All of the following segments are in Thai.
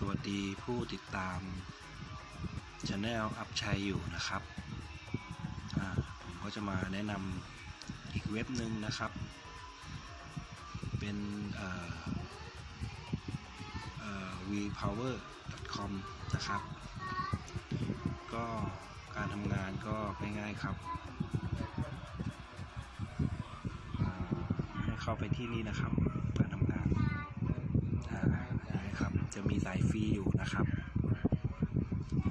สวัสดีผู้ติดตาม Channel อัพชัยอยู่นะครับ ผมก็จะมาแนะนำอีกเว็บหนึ่งนะครับ เป็นเอ่อเอ่อ vpower.com นะครับ ก็การทำงานก็ง่ายๆครับให้เข้าไปที่นี่นะครับ การทำงาน อ่านะครับ จะมีสายฟรีอยู่นะครับ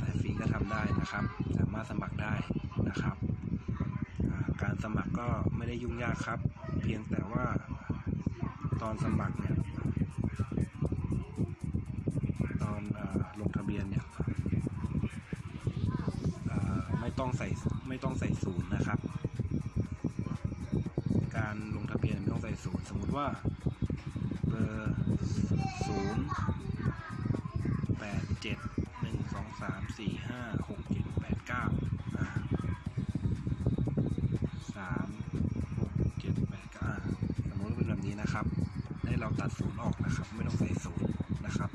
สายฟรีก็ทำได้นะครับ สามารถสมัครได้นะครับ การสมัครก็ไม่ได้ยุ่งยากครับ เพียงแต่ว่าตอนสมัครเนี่ยตอนอลงทะเบียนเนี่ยไม่ต้องใส่ไม่ต้องใส่ศูนย์นะครับ การลงทะเบียนไม่ต้องใส่ศูนย์สมมุติว่าเบอร์ศูนย์ เจ็ดหนึ่งสองสามสี่ห้าหกเจ็ดแปดเก้าสามหกเจ็ดแปดเก้าสมมติว่าเป็นแบบนี้นะครับ ให้เราตัดศูนย์ออกนะครับ ไม่ต้องใส่ศูนย์นะครับ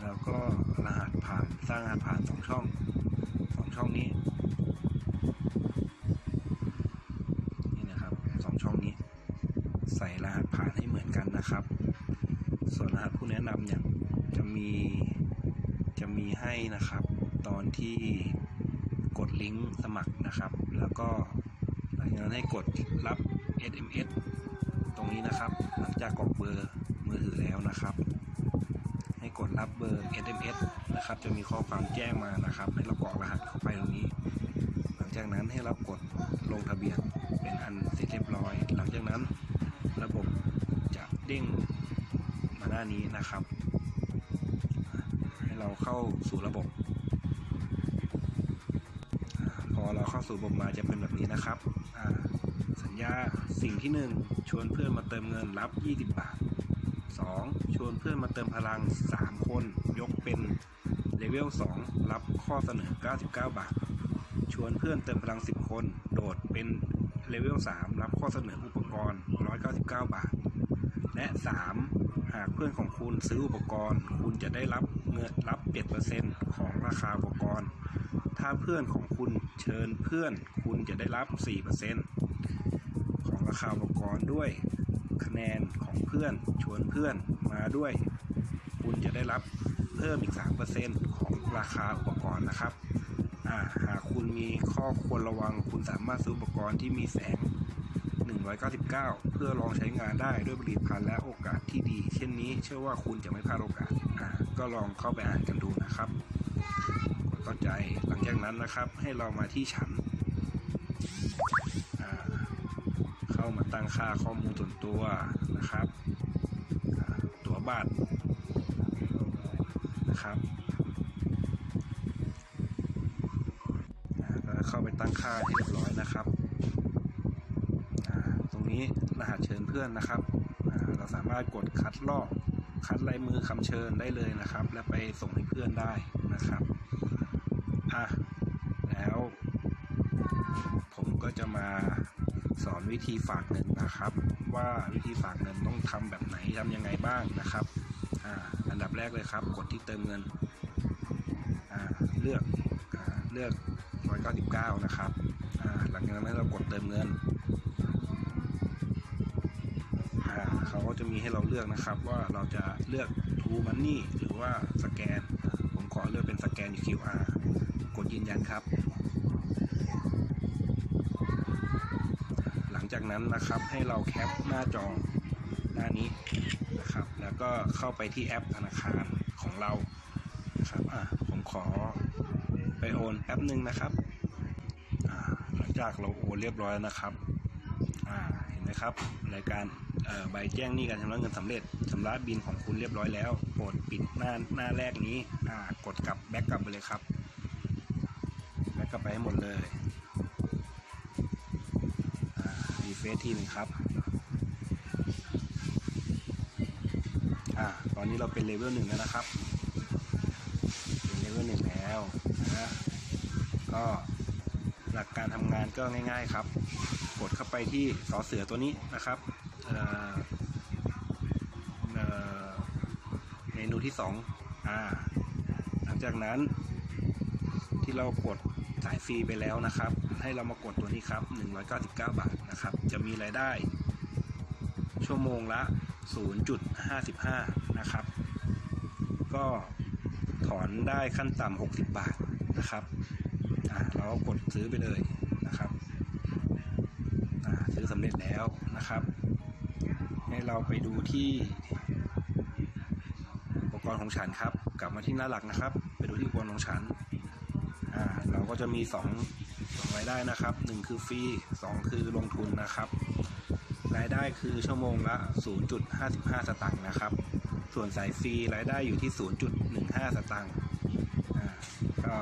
แล้วก็รหัสผ่านสร้างรหัสผ่านสองช่องสองช่องนี้นี่นะครับสองช่องนี้ ใส่รหัสผ่านให้เหมือนกันนะครับ ส่วนรหัสผู้แนะนำเนี่ยจะมี จะมีให้นะครับ ตอนที่กดลิงก์สมัครนะครับ แล้วก็หลังจากนั้นให้กดรับ SMS ตรงนี้นะครับ หลังจากกรอกเบอร์มือถือแล้วนะครับ ให้กดรับเบอร์ SMS นะครับ จะมีข้อความแจ้งมานะครับ ให้เรากรอกรหัสเข้าไปตรงนี้ หลังจากนั้นให้เรากดลงทะเบียนเป็นอันเสร็จเรียบร้อย หลังจากนั้นระบบจะเด้งมาหน้านี้นะครับ เราเข้าสู่ระบบ พอเราเข้าสู่ระบบมาจะเป็นแบบนี้นะครับ สัญญาสิ่งที่ 1 ชวนเพื่อนมาเติมเงินรับ 20 บาท 2. ชวนเพื่อนมาเติมพลัง 3 คนยกเป็นเลเวล 2 รับข้อเสนอ 99 บาท ชวนเพื่อนเติมพลัง 10 คน โดดเป็นเลเวล 3 รับข้อเสนออุปกรณ์ 199 บาท และ 3 หากเพื่อนของคุณซื้ออุปกรณ์ คุณจะได้รับ เงินรับ7%ของราคาอุปกรณ์ ถ้าเพื่อนของคุณเชิญเพื่อนคุณจะได้รับ4%ของราคาอุปกรณ์ด้วยคะแนนของเพื่อนชวนเพื่อนมาด้วย คุณจะได้รับเพิ่มอีก3%ของราคาอุปกรณ์นะครับหากคุณมีข้อควรระวังคุณสามารถซื้ออุปกรณ์ที่มีแสง 199 เพื่อลองใช้งานได้ด้วยผลิตภัณฑ์และโอกาสที่ดี เช่นนี้เชื่อว่าคุณจะไม่พลาดโอกาส ก็ลองเข้าไปอ่านกันดูนะครับกดเข้าใจหลังจากนั้นนะครับ ให้เรามาที่ฉันเข้ามาตั้งค่าข้อมูลส่วนตัวนะครับ ตัวบัตรนะครับแล้วเข้าไปตั้งค่าที่เรียบร้อยนะครับ ตรงนี้รหัสเชิญเพื่อนนะครับ เราสามารถกดคัดลอก คัดลายมือคำเชิญได้เลยนะครับ แล้วไปส่งให้เพื่อนได้นะครับอะแล้วผมก็จะมาสอนวิธีฝากเงินนะครับ ว่าวิธีฝากเงินต้องทำแบบไหนทำยังไงบ้างนะครับอ่าอันดับแรกเลยครับ กดที่เติมเงินอ่าเลือกอ่าเลือก199 นะครับอ่าหลังจากนั้นเรากดเติมเงิน จะมีให้เราเลือกนะครับ ว่าเราจะเลือก True Money หรือว่าสแกน ผมขอเลือกเป็นสแกน QR กดยืนยันครับ หลังจากนั้นนะครับให้เราแคปหน้าจอหน้านี้นะครับ แล้วก็เข้าไปที่แอปธนาคารของเรานะครับอ่าผมขอไปโอนแป๊บหนึ่งนะครับหลังจากเราโอนเรียบร้อยแล้วนะครับเห็นไหมครับรายการ ใบแจ้งหนี้การชำระเงินสำเร็จชำระบิลของคุณเรียบร้อยแล้วโปรดปิดหน้าหน้าแรกนี้กดกลับ back กลับไปเลยครับ back กลับไปให้หมดเลย refresh ทีหนึ่งครับอ่าตอนนี้เราเป็นเลเวลหนึ่งแล้วนะครับ เป็นเลเวลหนึ่งแล้วนะก็หลักการทำงานก็ง่าย ๆครับ กดเข้าไปที่สอเสือตัวนี้นะครับ มนูที่สองออ่าหลังจากนั้น ที่เรากดสายฟรีไปแล้วนะครับ ให้เรามากดตัวนี้ครับ 199 บาทนะครับ จะมีรายได้ ชั่วโมงละ 0.55 นะครับ ก็ถอนได้ขั้นต่ำ60 บาทนะครับอ่าเราก็กดซื้อไปเลยนะครับอ่าซื้อสำเร็จแล้วนะครับ ให้เราไปดูที่อุปก รของฉันครับ กลับมาที่หน้าหลักนะครับ ไปดูที่อุปกรณ์ของฉันอ่าเราก็จะมีสองสองรายได้นะครับหนึ่งคือฟรีสองคือลงทุนนะครับ รายได้คือชั่วโมงละ 0.55 สตางค์นะครับ ส่วนสายฟรีรายได้อยู่ที่ 0.15 สตางค์อ่าก็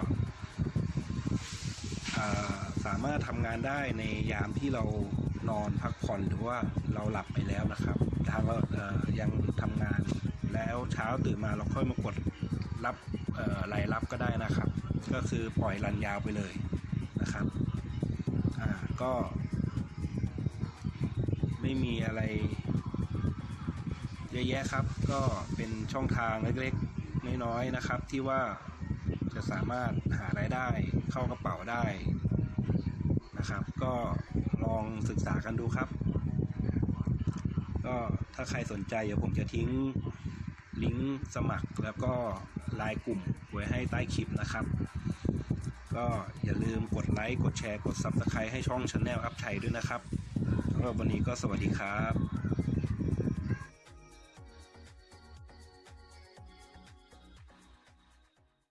สามารถทำงานได้ในยามที่เรา นอนพักผ่อนหรือว่าเราหลับไปแล้วนะครับทางเรายังทำงานแล้วเช้าตื่นมาเราค่อยมากดรับรายรับก็ได้นะครับ ก็คือปล่อยรันยาวไปเลยนะครับอ่าก็ไม่มีอะไรเยอะแยะครับ ก็เป็นช่องทางเล็กๆน้อยๆนะครับ ที่ว่าจะสามารถหารายได้เข้ากระเป๋าได้ นะครับ ก็ลองศึกษากันดูครับ ก็ถ้าใครสนใจเดี๋ยวผมจะทิ้งลิงก์สมัครแล้วก็ไลน์กลุ่มไว้ให้ใต้คลิปนะครับ ก็อย่าลืมกดไลค์ กดแชร์ กด Subscribe ให้ช่อง Channel อัพไทยด้วยนะครับสำหรับวันนี้ก็สวัสดีครับ